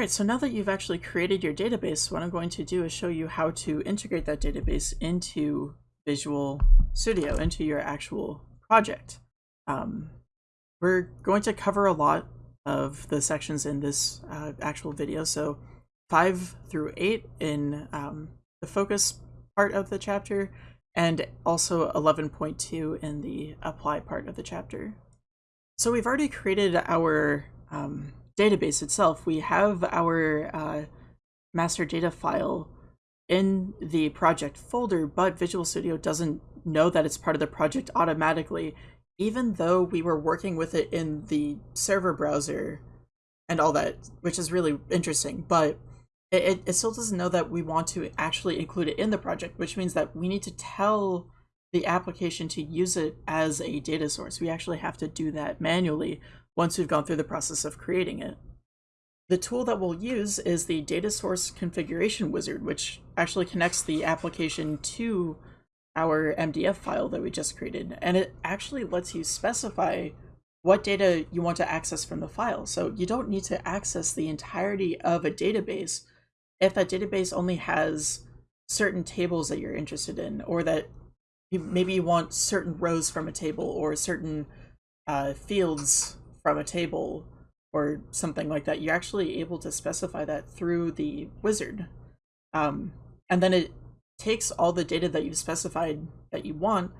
All right, so now that you've actually created your database, what I'm going to do is show you how to integrate that database into Visual Studio, into your actual project. Um, we're going to cover a lot of the sections in this uh, actual video, so 5 through 8 in um, the focus part of the chapter, and also 11.2 in the apply part of the chapter. So we've already created our um, database itself, we have our uh, master data file in the project folder, but Visual Studio doesn't know that it's part of the project automatically, even though we were working with it in the server browser and all that, which is really interesting. But it, it still doesn't know that we want to actually include it in the project, which means that we need to tell the application to use it as a data source. We actually have to do that manually once we've gone through the process of creating it. The tool that we'll use is the data source configuration wizard, which actually connects the application to our MDF file that we just created. And it actually lets you specify what data you want to access from the file. So you don't need to access the entirety of a database if that database only has certain tables that you're interested in, or that you, maybe you want certain rows from a table or certain uh, fields from a table or something like that, you're actually able to specify that through the wizard. Um, and then it takes all the data that you've specified that you want,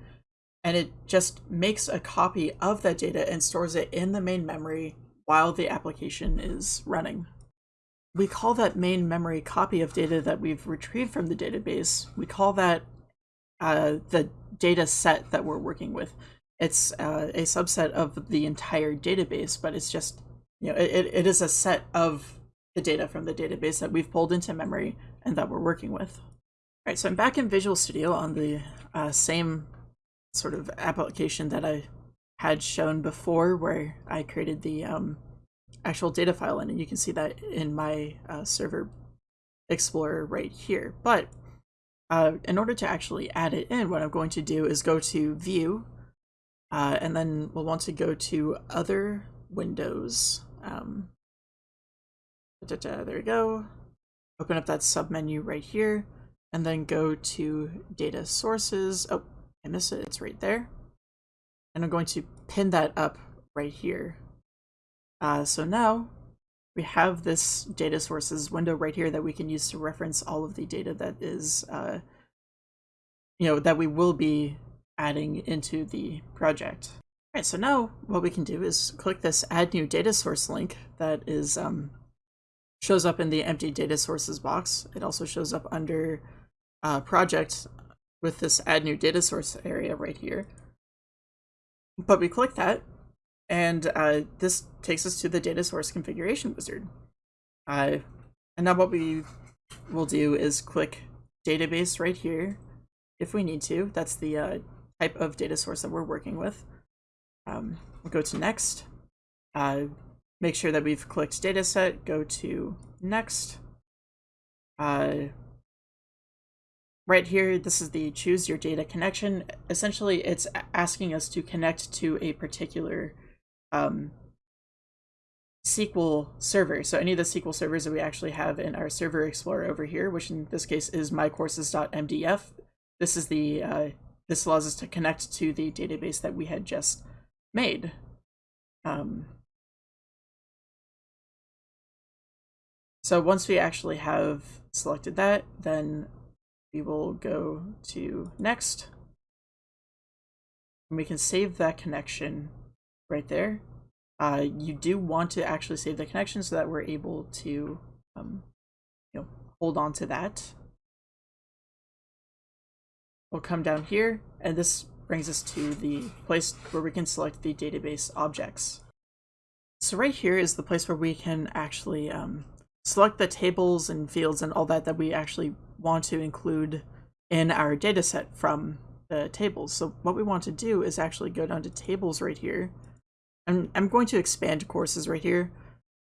and it just makes a copy of that data and stores it in the main memory while the application is running. We call that main memory copy of data that we've retrieved from the database, we call that uh, the data set that we're working with it's uh, a subset of the entire database, but it's just, you know, it, it is a set of the data from the database that we've pulled into memory and that we're working with. All right, so I'm back in Visual Studio on the uh, same sort of application that I had shown before where I created the um, actual data file in, and you can see that in my uh, server explorer right here. But uh, in order to actually add it in, what I'm going to do is go to View, uh, and then we'll want to go to other windows. Um, da, da, da, there we go. Open up that submenu right here and then go to data sources. Oh, I missed it. It's right there. And I'm going to pin that up right here. Uh, so now we have this data sources window right here that we can use to reference all of the data that is, uh, you know, that we will be adding into the project. All right, so now what we can do is click this add new data source link that is um, shows up in the empty data sources box. It also shows up under uh, project with this add new data source area right here. But we click that and uh, this takes us to the data source configuration wizard. Uh, and now what we will do is click database right here if we need to. That's the uh, type of data source that we're working with. Um, we'll go to next. Uh, make sure that we've clicked dataset, go to next. Uh, right here, this is the choose your data connection. Essentially, it's asking us to connect to a particular um, SQL server. So any of the SQL servers that we actually have in our server explorer over here, which in this case is mycourses.mdf. This is the uh, this allows us to connect to the database that we had just made. Um, so once we actually have selected that, then we will go to next. And we can save that connection right there. Uh, you do want to actually save the connection so that we're able to um, you know, hold on to that we'll come down here, and this brings us to the place where we can select the database objects. So right here is the place where we can actually um, select the tables and fields and all that that we actually want to include in our dataset from the tables. So what we want to do is actually go down to tables right here. And I'm going to expand courses right here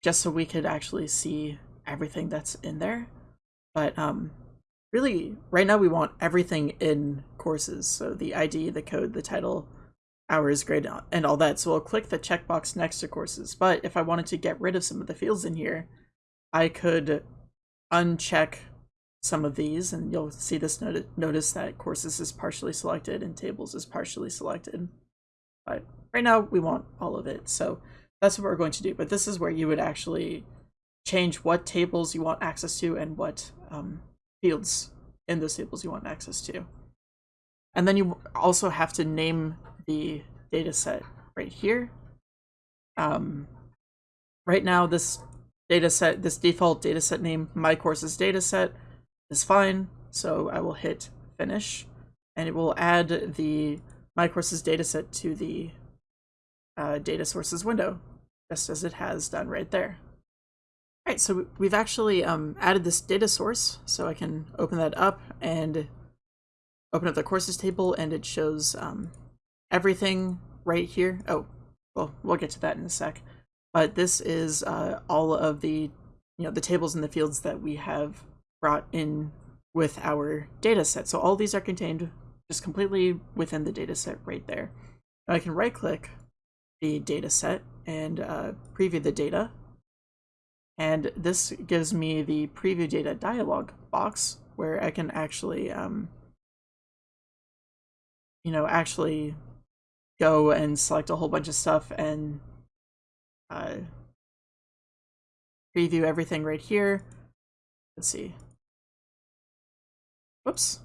just so we could actually see everything that's in there. But um, really right now we want everything in courses so the id the code the title hours grade and all that so i'll click the checkbox next to courses but if i wanted to get rid of some of the fields in here I could uncheck some of these and you'll see this not notice that courses is partially selected and tables is partially selected. But right now we want all of it. So that's what we're going to do. But this is where you would actually change what tables you want access to and what um, fields in those tables you want access to. And then you also have to name the data set right here. Um, right now, this data set, this default data set name, my courses data set, is fine. So I will hit finish and it will add the my courses dataset to the uh, data sources window, just as it has done right there. All right, so we've actually um, added this data source, so I can open that up and open up the courses table, and it shows um, everything right here. Oh, well, we'll get to that in a sec. But this is uh, all of the, you know, the tables and the fields that we have brought in with our data set. So all these are contained just completely within the data set right there. Now I can right click the data set and uh, preview the data. And this gives me the preview data dialog box where I can actually, um, you know, actually go and select a whole bunch of stuff and uh, preview everything right here. Let's see. Whoops.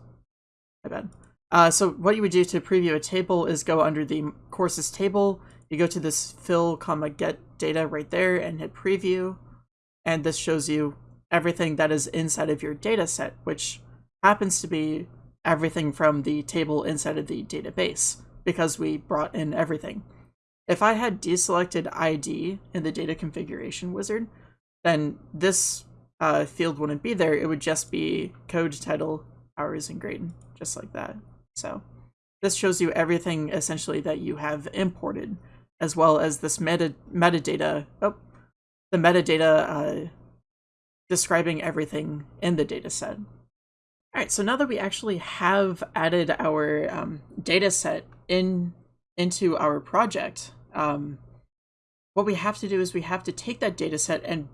My bad. Uh, so what you would do to preview a table is go under the courses table. You go to this fill comma get data right there and hit preview. And this shows you everything that is inside of your data set, which happens to be everything from the table inside of the database because we brought in everything. If I had deselected ID in the data configuration wizard, then this uh, field wouldn't be there. It would just be code title hours and grade, just like that. So this shows you everything essentially that you have imported, as well as this meta metadata, oh, the metadata uh, describing everything in the data set. All right, so now that we actually have added our um, data set in into our project, um, what we have to do is we have to take that data set and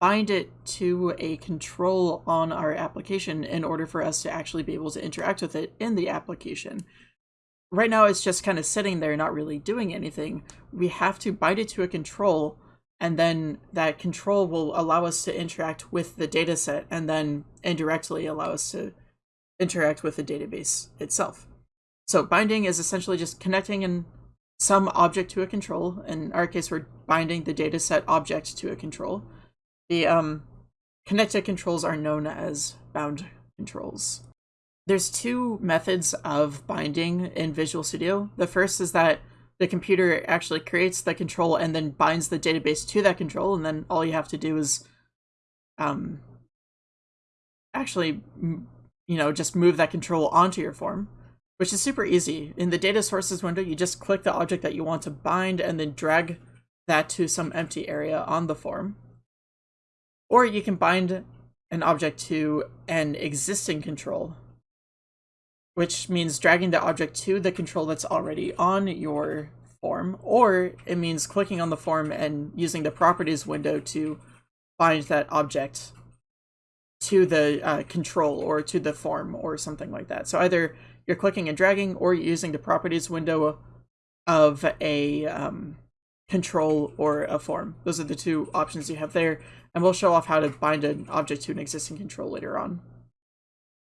bind it to a control on our application in order for us to actually be able to interact with it in the application. Right now, it's just kind of sitting there, not really doing anything. We have to bind it to a control, and then that control will allow us to interact with the data set, and then indirectly allow us to interact with the database itself. So binding is essentially just connecting in some object to a control. In our case, we're binding the dataset object to a control. The um, connected controls are known as bound controls. There's two methods of binding in Visual Studio. The first is that the computer actually creates the control and then binds the database to that control, and then all you have to do is um, actually, you know, just move that control onto your form, which is super easy. In the data sources window, you just click the object that you want to bind and then drag that to some empty area on the form. Or you can bind an object to an existing control, which means dragging the object to the control that's already on your form, or it means clicking on the form and using the properties window to bind that object to the uh, control or to the form or something like that. So either you're clicking and dragging or using the properties window of a um, control or a form. Those are the two options you have there and we'll show off how to bind an object to an existing control later on.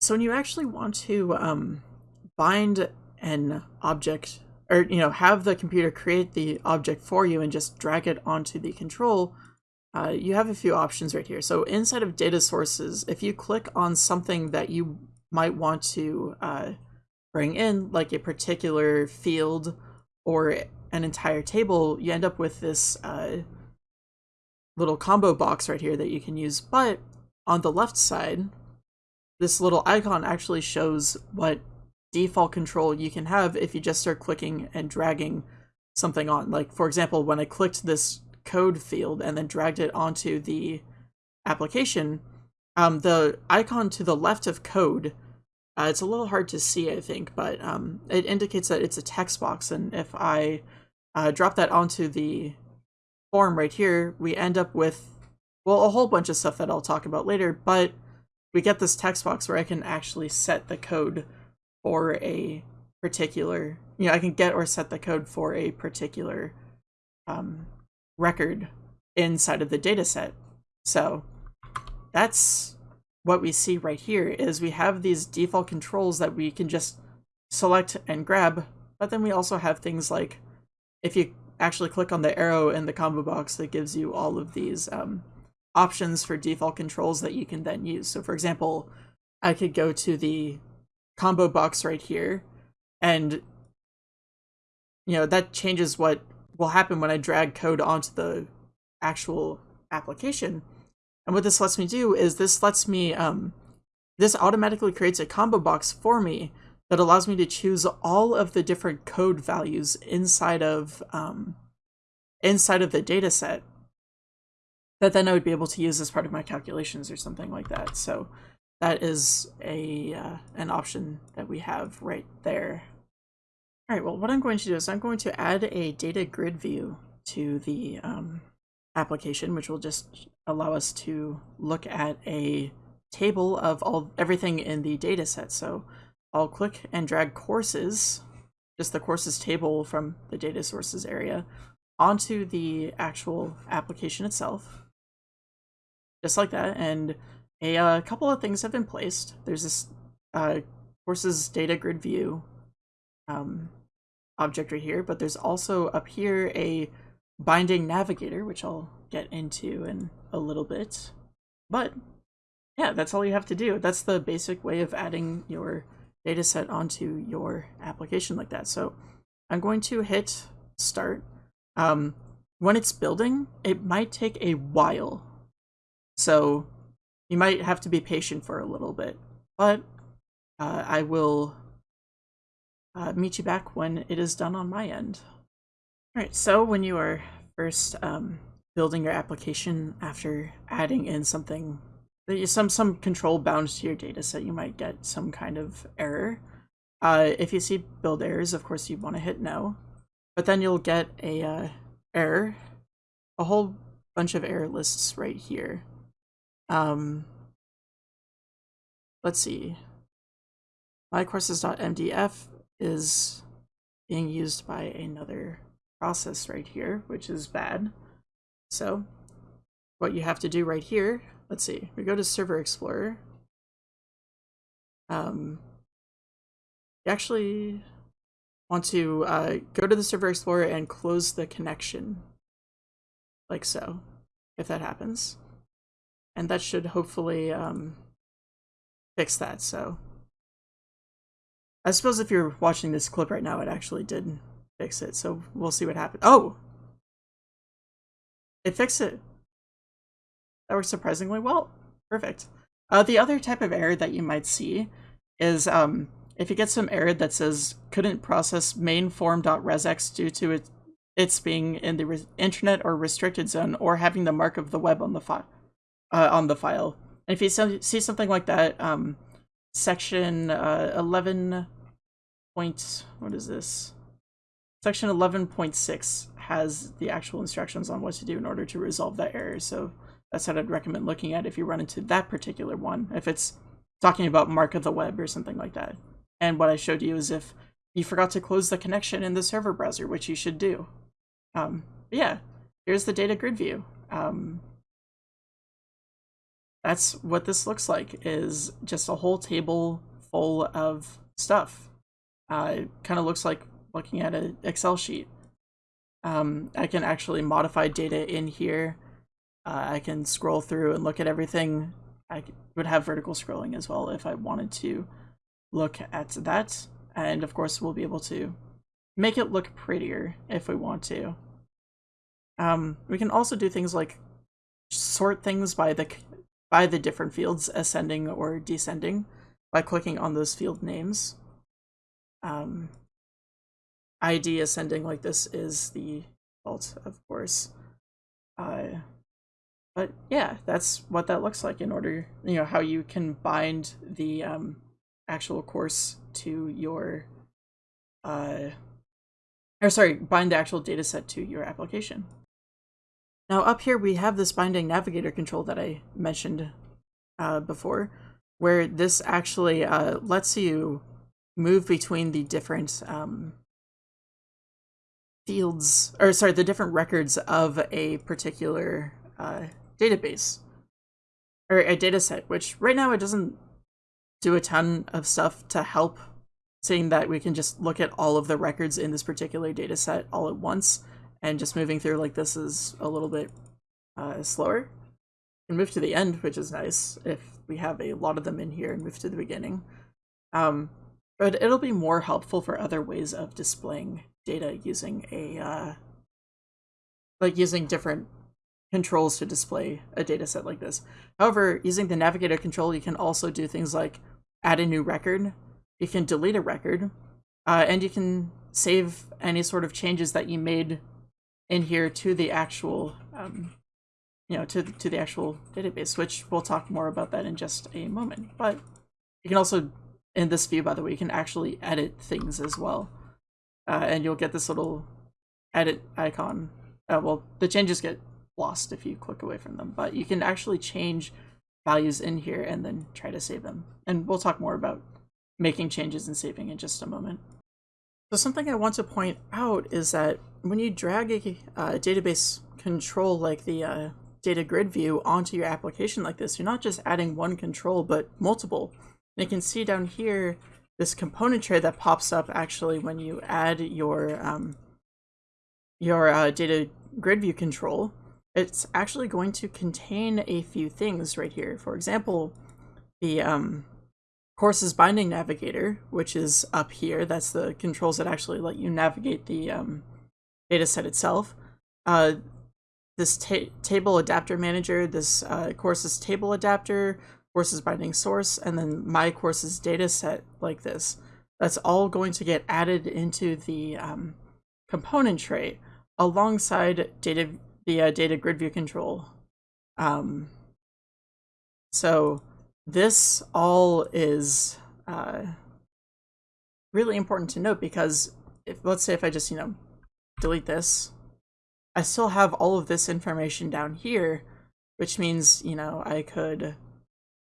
So when you actually want to um, bind an object, or you know, have the computer create the object for you and just drag it onto the control, uh, you have a few options right here. So inside of data sources, if you click on something that you might want to uh, bring in, like a particular field or an entire table, you end up with this uh, little combo box right here that you can use, but on the left side, this little icon actually shows what default control you can have if you just start clicking and dragging something on. Like, for example, when I clicked this code field and then dragged it onto the application, um, the icon to the left of code, uh, it's a little hard to see, I think, but um, it indicates that it's a text box. And if I uh, drop that onto the form right here, we end up with well, a whole bunch of stuff that I'll talk about later, but we get this text box where I can actually set the code for a particular, you know, I can get or set the code for a particular um, record inside of the data set. So that's what we see right here is we have these default controls that we can just select and grab, but then we also have things like if you actually click on the arrow in the combo box that gives you all of these um, options for default controls that you can then use. So for example, I could go to the combo box right here and you know that changes what will happen when I drag code onto the actual application. And what this lets me do is this lets me, um, this automatically creates a combo box for me that allows me to choose all of the different code values inside of, um, inside of the data set that then I would be able to use as part of my calculations or something like that. So that is a uh, an option that we have right there. All right, well, what I'm going to do is I'm going to add a data grid view to the um, application, which will just allow us to look at a table of all everything in the data set. So I'll click and drag courses, just the courses table from the data sources area, onto the actual application itself. Just like that, and a uh, couple of things have been placed. There's this uh, courses data grid view um, object right here, but there's also up here a binding navigator, which I'll get into in a little bit. But yeah, that's all you have to do. That's the basic way of adding your data set onto your application like that. So I'm going to hit start. Um, when it's building, it might take a while. So you might have to be patient for a little bit, but uh, I will uh, meet you back when it is done on my end. All right, so when you are first um, building your application after adding in something, some some control bound to your data set, you might get some kind of error. Uh, if you see build errors, of course you want to hit no, but then you'll get a uh, error, a whole bunch of error lists right here. Um, let's see. MyCourses.mdf is being used by another process right here, which is bad. So what you have to do right here, let's see, we go to Server Explorer. Um, you actually want to uh, go to the Server Explorer and close the connection, like so, if that happens. And that should hopefully um, fix that, so. I suppose if you're watching this clip right now, it actually did fix it. So we'll see what happens. Oh! It fixed it. That works surprisingly well. Perfect. Uh, the other type of error that you might see is um, if you get some error that says couldn't process main form.resx due to it, its being in the internet or restricted zone or having the mark of the web on the file. Uh, on the file. And if you see something like that, um, section uh, 11 point, what is this? Section 11.6 has the actual instructions on what to do in order to resolve that error. So that's what I'd recommend looking at if you run into that particular one, if it's talking about mark of the web or something like that. And what I showed you is if you forgot to close the connection in the server browser, which you should do. Um, yeah, here's the data grid view. Um, that's what this looks like, is just a whole table full of stuff. Uh, it kind of looks like looking at an Excel sheet. Um, I can actually modify data in here. Uh, I can scroll through and look at everything. I would have vertical scrolling as well if I wanted to look at that. And of course, we'll be able to make it look prettier if we want to. Um, we can also do things like sort things by the by the different fields ascending or descending by clicking on those field names. Um, ID ascending like this is the default, of course. Uh, but yeah, that's what that looks like in order, you know, how you can bind the um, actual course to your, uh, or sorry, bind the actual data set to your application. Now up here we have this binding navigator control that I mentioned uh, before, where this actually uh, lets you move between the different um, fields, or sorry, the different records of a particular uh, database or a data set, which right now it doesn't do a ton of stuff to help saying that we can just look at all of the records in this particular data set all at once and just moving through like this is a little bit uh, slower. And move to the end, which is nice if we have a lot of them in here and move to the beginning. Um, but it'll be more helpful for other ways of displaying data using a uh, like using different controls to display a data set like this. However, using the navigator control, you can also do things like add a new record, you can delete a record, uh, and you can save any sort of changes that you made in here to the actual, um, you know, to, to the actual database, which we'll talk more about that in just a moment. But you can also, in this view, by the way, you can actually edit things as well. Uh, and you'll get this little edit icon. Uh, well, the changes get lost if you click away from them, but you can actually change values in here and then try to save them. And we'll talk more about making changes and saving in just a moment. So something I want to point out is that when you drag a uh, database control like the uh, data grid view onto your application like this, you're not just adding one control, but multiple. And you can see down here this component tray that pops up actually when you add your um, your uh, data grid view control. It's actually going to contain a few things right here. For example, the um, courses binding navigator, which is up here. That's the controls that actually let you navigate the um, data set itself. Uh, this ta table adapter manager, this uh, courses table adapter, courses binding source, and then my courses data set like this. That's all going to get added into the um, component tray alongside data the uh, data grid view control. Um, so this all is uh, really important to note because if let's say if I just, you know, delete this, I still have all of this information down here, which means, you know, I could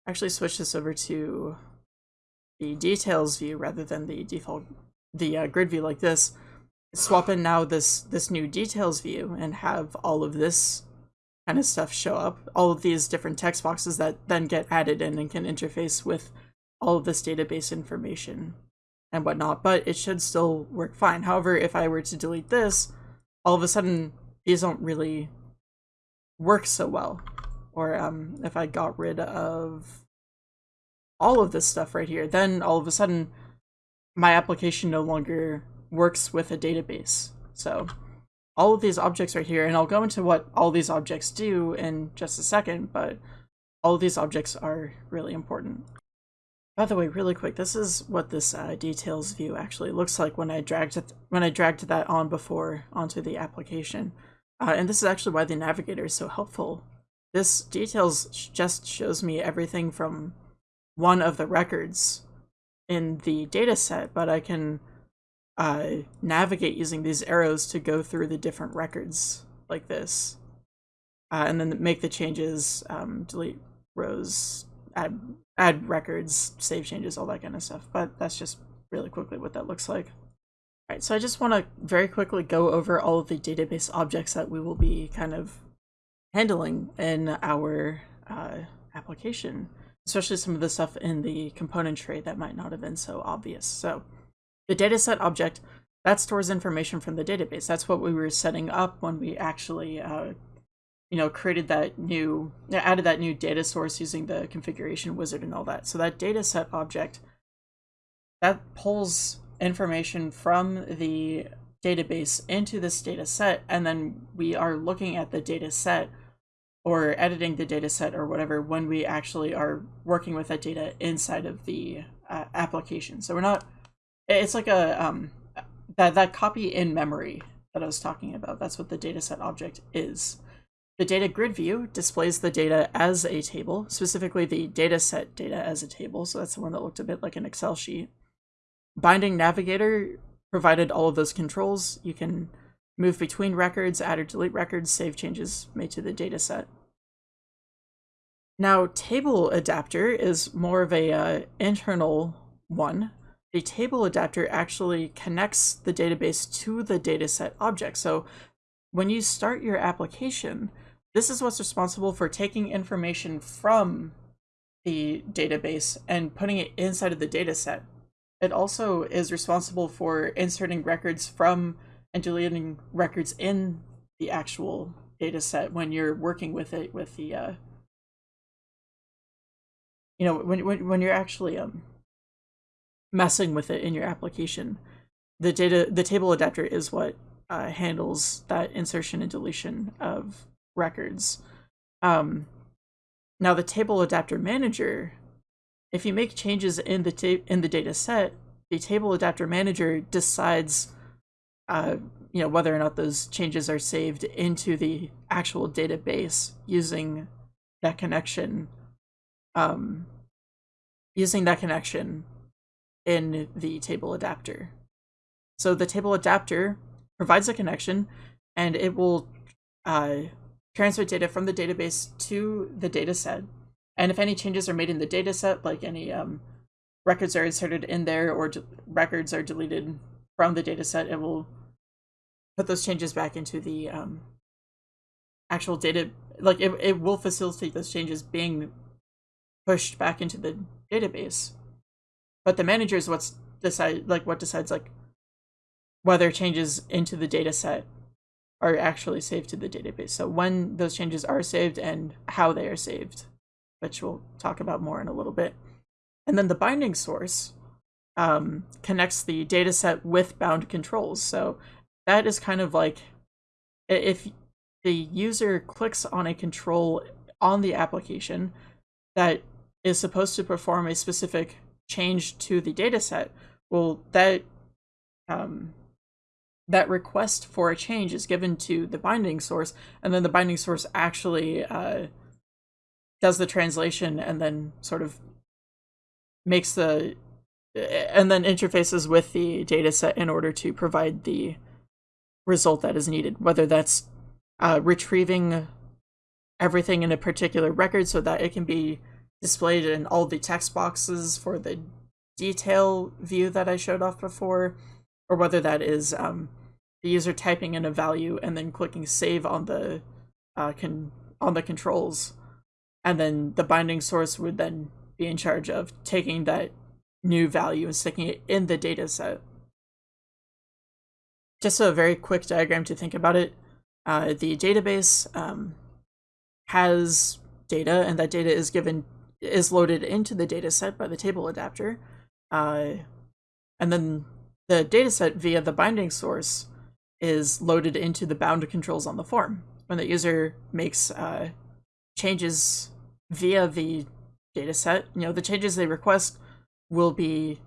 actually switch this over to the details view rather than the default, the uh, grid view like this, swap in now this, this new details view and have all of this kind of stuff show up. All of these different text boxes that then get added in and can interface with all of this database information and whatnot, but it should still work fine. However, if I were to delete this, all of a sudden these don't really work so well. Or um, if I got rid of all of this stuff right here, then all of a sudden my application no longer works with a database. So all of these objects right here, and I'll go into what all these objects do in just a second, but all of these objects are really important. By the way, really quick, this is what this uh, details view actually looks like when I dragged it, when I dragged that on before onto the application. Uh, and this is actually why the navigator is so helpful. This details just shows me everything from one of the records in the data set, but I can uh, navigate using these arrows to go through the different records like this. Uh, and then make the changes, um, delete rows, add, add records, save changes, all that kind of stuff. But that's just really quickly what that looks like. All right, so I just want to very quickly go over all of the database objects that we will be kind of handling in our uh, application, especially some of the stuff in the component tray that might not have been so obvious. So the dataset object, that stores information from the database. That's what we were setting up when we actually, uh, you know, created that new, added that new data source using the configuration wizard and all that. So that dataset object, that pulls information from the database into this data set, and then we are looking at the data set or editing the data set or whatever when we actually are working with that data inside of the uh, application. So we're not it's like a um that that copy in memory that I was talking about. That's what the dataset object is. The data grid view displays the data as a table, specifically the dataset data as a table. So that's the one that looked a bit like an Excel sheet. Binding Navigator provided all of those controls. You can move between records, add or delete records, save changes made to the data set. Now, table adapter is more of a uh, internal one. The table adapter actually connects the database to the dataset object. So when you start your application, this is what's responsible for taking information from the database and putting it inside of the dataset. It also is responsible for inserting records from and deleting records in the actual dataset when you're working with it with the uh, you know when, when when you're actually um messing with it in your application. The data the table adapter is what uh, handles that insertion and deletion of records. Um now the table adapter manager if you make changes in the in the data set the table adapter manager decides uh, you know whether or not those changes are saved into the actual database using that connection um, using that connection in the table adapter. So the table adapter provides a connection and it will uh, transmit data from the database to the dataset. And if any changes are made in the dataset, like any um, records are inserted in there or records are deleted from the dataset, it will put those changes back into the um, actual data. Like it, it will facilitate those changes being pushed back into the database. But the manager is what's decide like what decides like whether changes into the data set are actually saved to the database. So when those changes are saved and how they are saved, which we'll talk about more in a little bit. And then the binding source um, connects the data set with bound controls. So that is kind of like if the user clicks on a control on the application that is supposed to perform a specific change to the dataset, well, that um, that request for a change is given to the binding source, and then the binding source actually uh, does the translation and then sort of makes the and then interfaces with the dataset in order to provide the result that is needed, whether that's uh, retrieving everything in a particular record so that it can be displayed in all the text boxes for the detail view that I showed off before, or whether that is um, the user typing in a value and then clicking save on the uh, con on the controls, and then the binding source would then be in charge of taking that new value and sticking it in the data set. Just a very quick diagram to think about it. Uh, the database um, has data, and that data is given is loaded into the dataset by the table adapter. Uh, and then the dataset via the binding source is loaded into the bound controls on the form. When the user makes uh, changes via the dataset, you know, the changes they request will be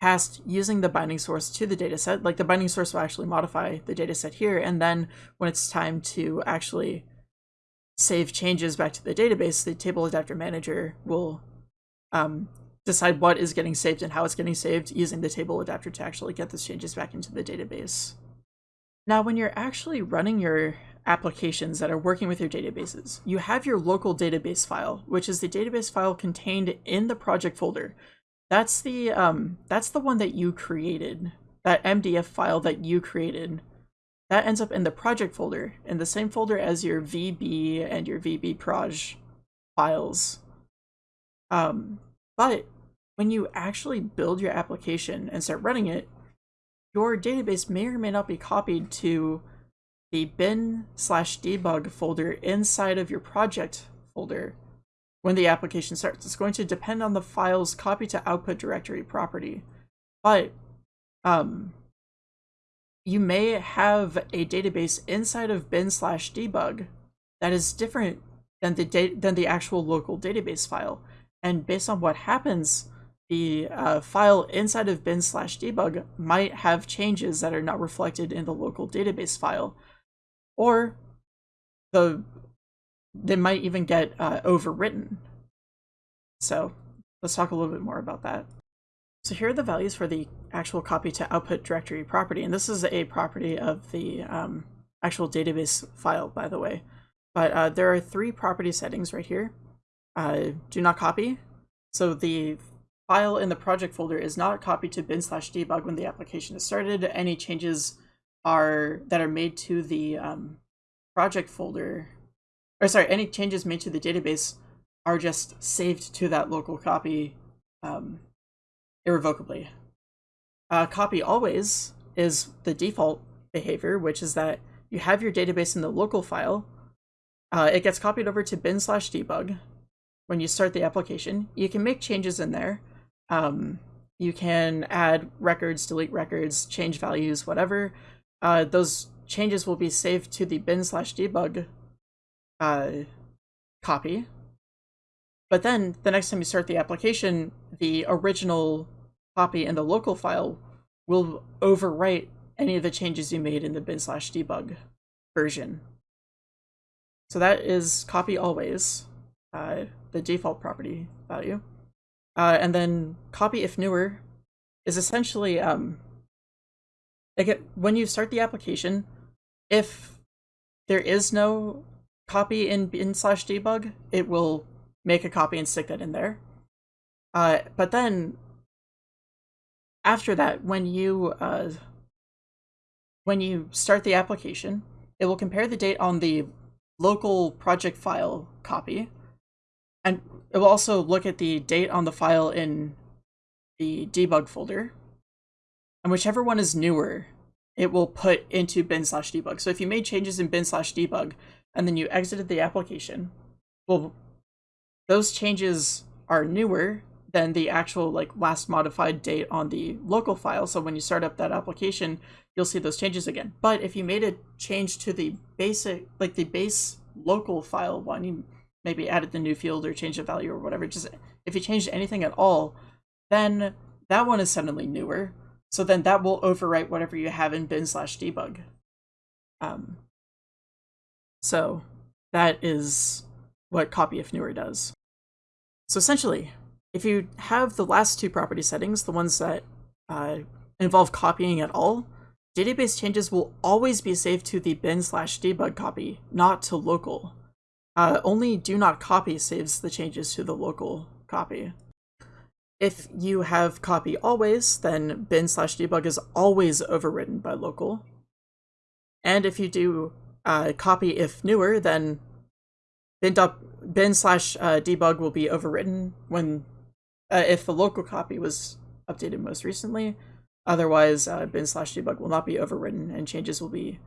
passed using the binding source to the dataset. Like the binding source will actually modify the dataset here, and then when it's time to actually save changes back to the database, the table adapter manager will um, decide what is getting saved and how it's getting saved using the table adapter to actually get those changes back into the database. Now, when you're actually running your applications that are working with your databases, you have your local database file, which is the database file contained in the project folder. That's the um, that's the one that you created, that MDF file that you created that ends up in the project folder, in the same folder as your VB and your VB proj files. Um, but when you actually build your application and start running it, your database may or may not be copied to the bin slash debug folder inside of your project folder when the application starts. It's going to depend on the file's copy to output directory property. But um, you may have a database inside of bin slash debug that is different than the than the actual local database file. And based on what happens, the uh, file inside of bin slash debug might have changes that are not reflected in the local database file. Or the they might even get uh, overwritten. So let's talk a little bit more about that. So here are the values for the actual copy to output directory property, and this is a property of the um, actual database file, by the way. But uh, there are three property settings right here. Uh, do not copy. So the file in the project folder is not copied to bin slash debug when the application is started. Any changes are that are made to the um, project folder, or sorry, any changes made to the database are just saved to that local copy um, irrevocably. Uh, copy always is the default behavior, which is that you have your database in the local file. Uh, it gets copied over to bin slash debug when you start the application. You can make changes in there. Um, you can add records, delete records, change values, whatever. Uh, those changes will be saved to the bin slash debug uh, copy. But then the next time you start the application, the original copy in the local file will overwrite any of the changes you made in the bin slash debug version. So that is copy always, uh, the default property value. Uh, and then copy if newer is essentially um, like when you start the application, if there is no copy in bin slash debug, it will make a copy and stick that in there. Uh, but then after that, when you uh, when you start the application, it will compare the date on the local project file copy, and it will also look at the date on the file in the debug folder, and whichever one is newer, it will put into bin slash debug. So if you made changes in bin slash debug, and then you exited the application, well, those changes are newer than the actual like last modified date on the local file. So when you start up that application, you'll see those changes again. But if you made a change to the basic, like the base local file one, you maybe added the new field or changed the value or whatever, just if you changed anything at all, then that one is suddenly newer. So then that will overwrite whatever you have in bin slash debug. Um, so that is what copy if newer does. So essentially, if you have the last two property settings, the ones that uh, involve copying at all, database changes will always be saved to the bin slash debug copy, not to local. Uh, only do not copy saves the changes to the local copy. If you have copy always, then bin slash debug is always overridden by local. And if you do uh, copy if newer, then bin, bin slash uh, debug will be overwritten when uh, if the local copy was updated most recently. Otherwise, uh, bin slash debug will not be overwritten and changes will be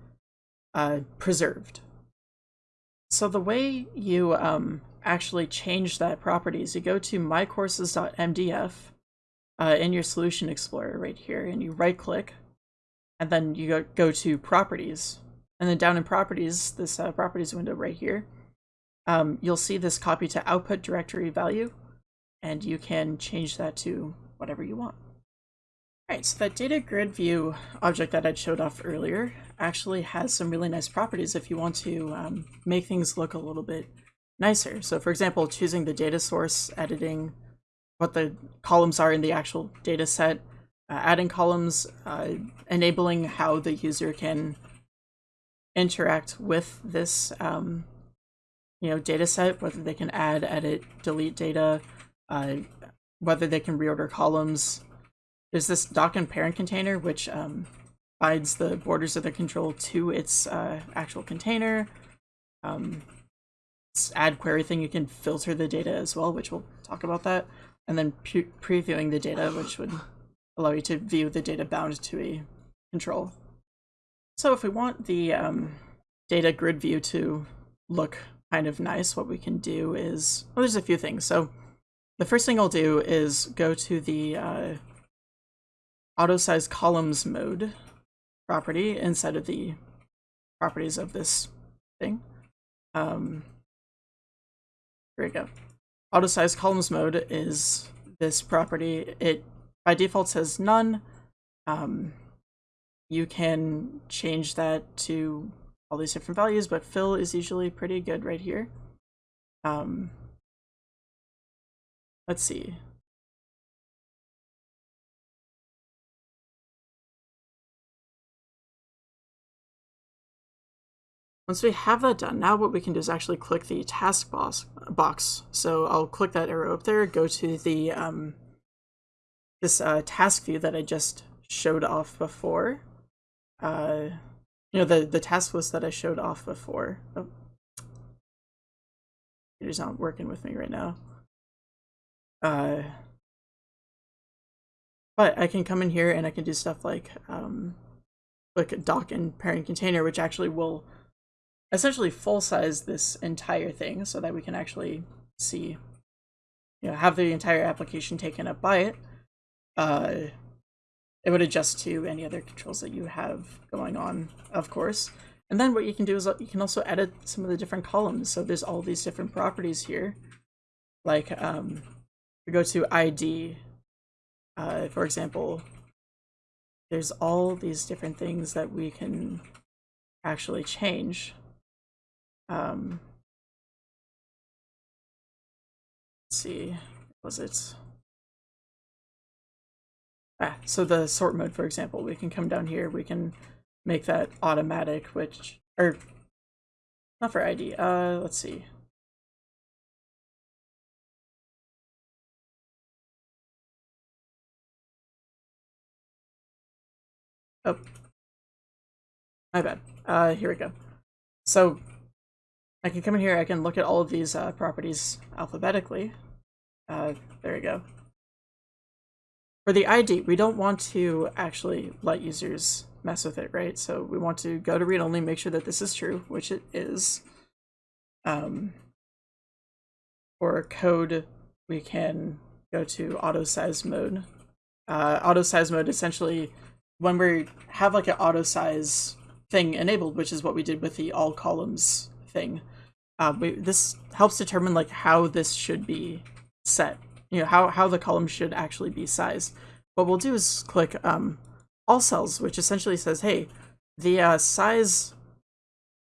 uh, preserved. So the way you um, actually change that property is you go to mycourses.mdf uh, in your Solution Explorer right here, and you right click, and then you go, go to Properties. And then down in Properties, this uh, Properties window right here, um, you'll see this copy to output directory value and you can change that to whatever you want. Alright, so that data grid view object that I showed off earlier actually has some really nice properties if you want to um, make things look a little bit nicer. So for example, choosing the data source, editing what the columns are in the actual data set, uh, adding columns, uh, enabling how the user can interact with this um, you know, data set, whether they can add, edit, delete data, uh, whether they can reorder columns. There's this dock and parent container, which um, binds the borders of the control to its uh, actual container. Um, add query thing, you can filter the data as well, which we'll talk about that. And then pre previewing the data, which would allow you to view the data bound to a control. So if we want the um, data grid view to look kind of nice, what we can do is, well, there's a few things. So the first thing I'll do is go to the uh, auto size columns mode property inside of the properties of this thing. Um, here we go. Auto size columns mode is this property. It by default says none. Um, you can change that to all these different values, but fill is usually pretty good right here. Um, Let's see. Once we have that done, now what we can do is actually click the task box. box. So I'll click that arrow up there, go to the um, this uh, task view that I just showed off before. Uh, you know, the, the task list that I showed off before. Oh. Not working with me right now. Uh, but I can come in here and I can do stuff like um, like dock and parent container, which actually will essentially full size this entire thing so that we can actually see, you know, have the entire application taken up by it. Uh, it would adjust to any other controls that you have going on, of course. And then what you can do is you can also edit some of the different columns. So there's all these different properties here. Like, um, we go to ID, uh, for example, there's all these different things that we can actually change. Um, let's see, was it? Ah, so the sort mode, for example, we can come down here, we can make that automatic, which, or not for ID, uh, let's see. Oh, my bad. Uh, here we go. So I can come in here, I can look at all of these uh, properties alphabetically. Uh, there we go. For the ID, we don't want to actually let users mess with it, right? So we want to go to read only, make sure that this is true, which it is. Um, for code, we can go to auto size mode. Uh, auto size mode essentially, when we have like an auto size thing enabled, which is what we did with the all columns thing, uh, we, this helps determine like how this should be set you know, how, how the column should actually be sized. What we'll do is click um, all cells, which essentially says, hey, the uh, size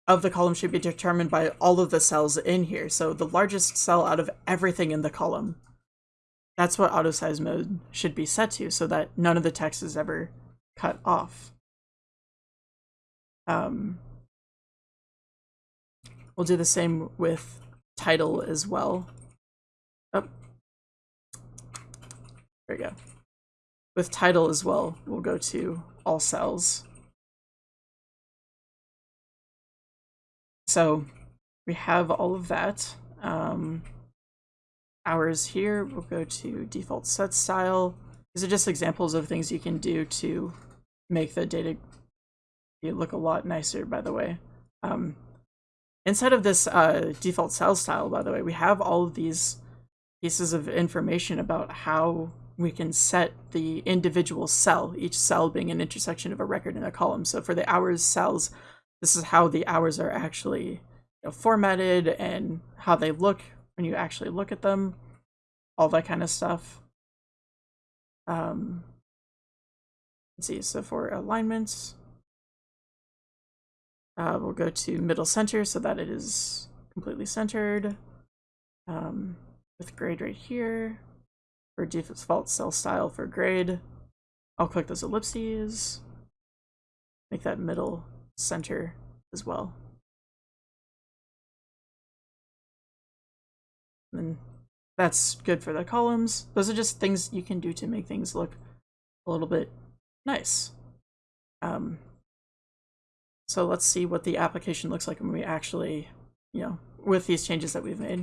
of the column should be determined by all of the cells in here. So the largest cell out of everything in the column. That's what auto size mode should be set to so that none of the text is ever cut off. Um, we'll do the same with title as well. Oh, there we go. With title as well, we'll go to all cells. So we have all of that. Um, hours here, we'll go to default cell style. These are just examples of things you can do to make the data look a lot nicer, by the way. Um, inside of this uh, default cell style, by the way, we have all of these pieces of information about how we can set the individual cell, each cell being an intersection of a record in a column. So for the hours cells, this is how the hours are actually you know, formatted and how they look when you actually look at them, all that kind of stuff. Um, let's see, so for alignments, uh, we'll go to middle center so that it is completely centered um, with grade right here for default cell style for grade. I'll click those ellipses, make that middle center as well. And that's good for the columns. Those are just things you can do to make things look a little bit nice. Um, so let's see what the application looks like when we actually, you know, with these changes that we've made.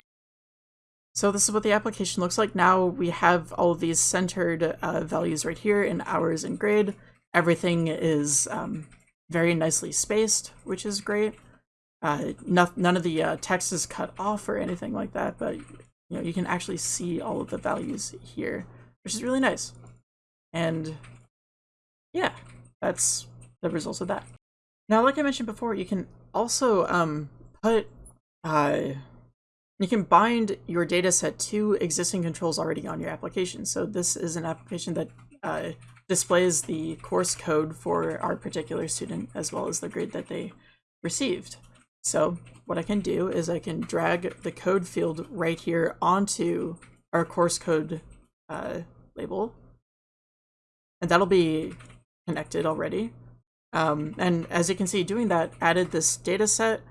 So this is what the application looks like. Now we have all of these centered uh, values right here in hours and grade. Everything is um, very nicely spaced, which is great. Uh, no, none of the uh, text is cut off or anything like that, but you know you can actually see all of the values here, which is really nice. And yeah, that's the results of that. Now, like I mentioned before, you can also um, put uh, you can bind your data set to existing controls already on your application. So this is an application that uh, displays the course code for our particular student as well as the grade that they received. So what I can do is I can drag the code field right here onto our course code uh, label. And that'll be connected already. Um, and as you can see, doing that added this data set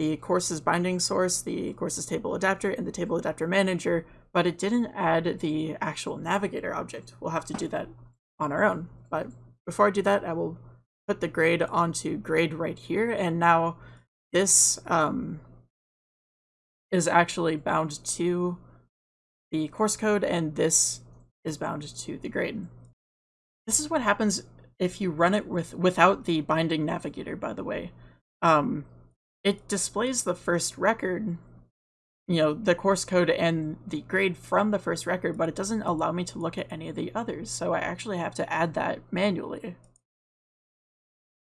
the courses binding source, the courses table adapter, and the table adapter manager, but it didn't add the actual navigator object. We'll have to do that on our own. But before I do that, I will put the grade onto grade right here. And now this um, is actually bound to the course code and this is bound to the grade. This is what happens if you run it with without the binding navigator, by the way. Um, it displays the first record, you know, the course code and the grade from the first record, but it doesn't allow me to look at any of the others. So I actually have to add that manually.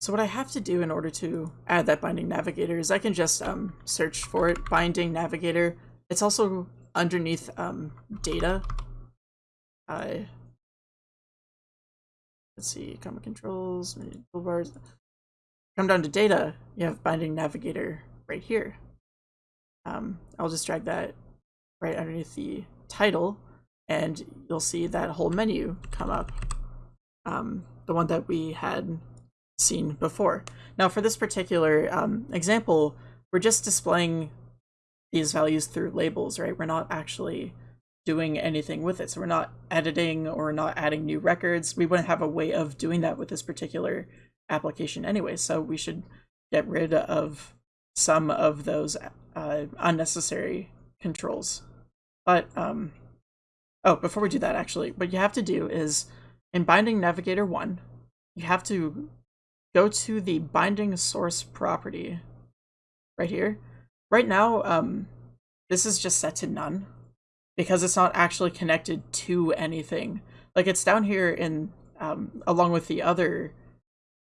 So what I have to do in order to add that binding navigator is I can just um, search for it, binding navigator. It's also underneath um, data. Uh, let's see, common controls, toolbars. Come down to data, you have binding navigator right here. Um, I'll just drag that right underneath the title and you'll see that whole menu come up. Um, the one that we had seen before. Now for this particular um, example, we're just displaying these values through labels, right? We're not actually doing anything with it. So we're not editing or not adding new records. We wouldn't have a way of doing that with this particular application anyway. So we should get rid of some of those uh, unnecessary controls. But, um, oh, before we do that, actually, what you have to do is in Binding Navigator 1, you have to go to the binding source property right here. Right now, um, this is just set to none because it's not actually connected to anything. Like it's down here in um, along with the other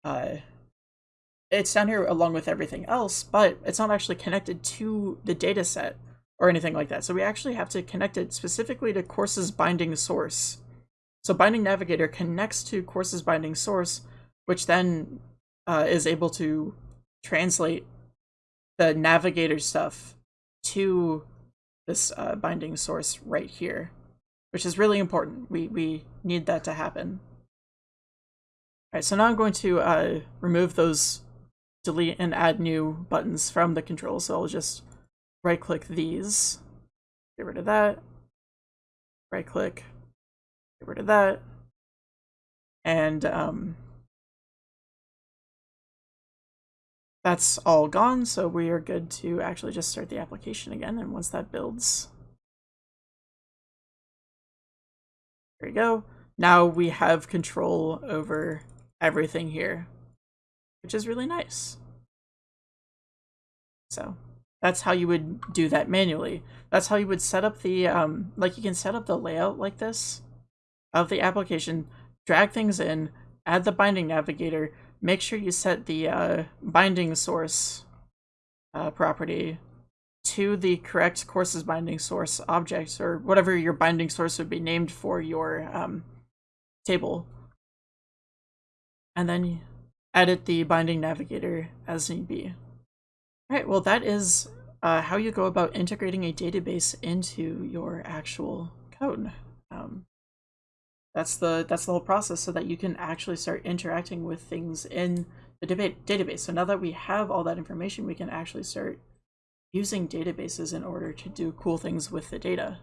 uh, it's down here along with everything else, but it's not actually connected to the data set or anything like that. So we actually have to connect it specifically to courses binding source. So binding navigator connects to courses binding source, which then uh, is able to translate the navigator stuff to this uh, binding source right here, which is really important. We, we need that to happen. All right, so now I'm going to uh, remove those delete and add new buttons from the controls. So I'll just right click these, get rid of that, right click, get rid of that, and um, that's all gone. So we are good to actually just start the application again. And once that builds, there we go. Now we have control over everything here which is really nice. So that's how you would do that manually. That's how you would set up the, um, like you can set up the layout like this of the application, drag things in, add the binding navigator, make sure you set the uh, binding source uh, property to the correct courses binding source object or whatever your binding source would be named for your um, table. And then edit the binding navigator as need be. All right, well, that is uh, how you go about integrating a database into your actual code. Um, that's the that's the whole process so that you can actually start interacting with things in the debate database. So now that we have all that information, we can actually start using databases in order to do cool things with the data.